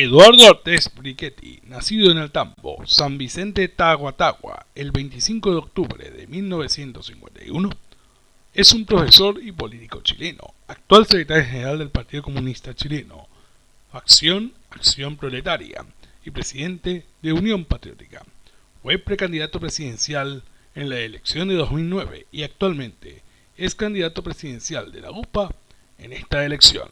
Eduardo Ortiz Brichetti, nacido en Altambo, San Vicente Taguatagua, el 25 de octubre de 1951, es un profesor y político chileno, actual secretario general del Partido Comunista Chileno, facción Acción Proletaria y presidente de Unión Patriótica. Fue precandidato presidencial en la elección de 2009 y actualmente es candidato presidencial de la UPA en esta elección.